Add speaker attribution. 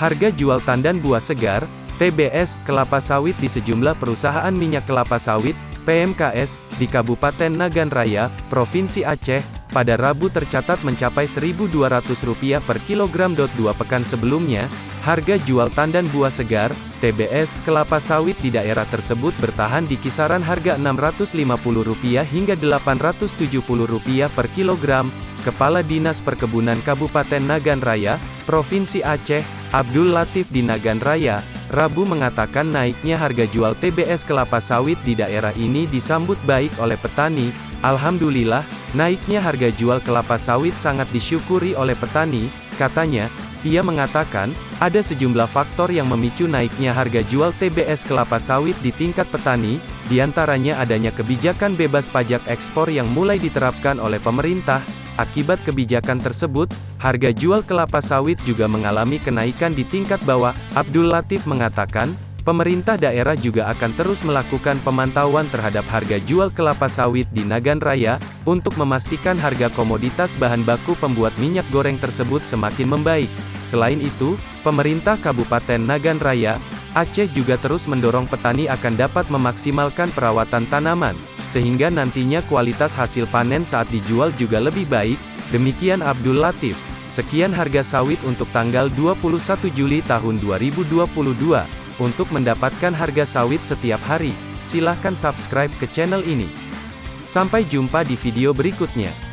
Speaker 1: Harga jual tandan buah segar, TBS, kelapa sawit di sejumlah perusahaan minyak kelapa sawit, PMKS, di Kabupaten Nagan Raya, Provinsi Aceh, pada Rabu tercatat mencapai Rp1.200 per kilogram. Dua pekan sebelumnya, harga jual tandan buah segar, TBS, kelapa sawit di daerah tersebut bertahan di kisaran harga Rp650 hingga Rp870 per kilogram. Kepala Dinas Perkebunan Kabupaten Nagan Raya, Provinsi Aceh, Abdul Latif di Nagan Raya, Rabu mengatakan naiknya harga jual TBS kelapa sawit di daerah ini disambut baik oleh petani. Alhamdulillah, naiknya harga jual kelapa sawit sangat disyukuri oleh petani, katanya. Ia mengatakan, ada sejumlah faktor yang memicu naiknya harga jual TBS kelapa sawit di tingkat petani, di antaranya adanya kebijakan bebas pajak ekspor yang mulai diterapkan oleh pemerintah, Akibat kebijakan tersebut, harga jual kelapa sawit juga mengalami kenaikan di tingkat bawah. Abdul Latif mengatakan, pemerintah daerah juga akan terus melakukan pemantauan terhadap harga jual kelapa sawit di Nagan Raya, untuk memastikan harga komoditas bahan baku pembuat minyak goreng tersebut semakin membaik. Selain itu, pemerintah Kabupaten Nagan Raya, Aceh juga terus mendorong petani akan dapat memaksimalkan perawatan tanaman sehingga nantinya kualitas hasil panen saat dijual juga lebih baik, demikian Abdul Latif. Sekian harga sawit untuk tanggal 21 Juli tahun 2022. Untuk mendapatkan harga sawit setiap hari, silahkan subscribe ke channel ini. Sampai jumpa di video berikutnya.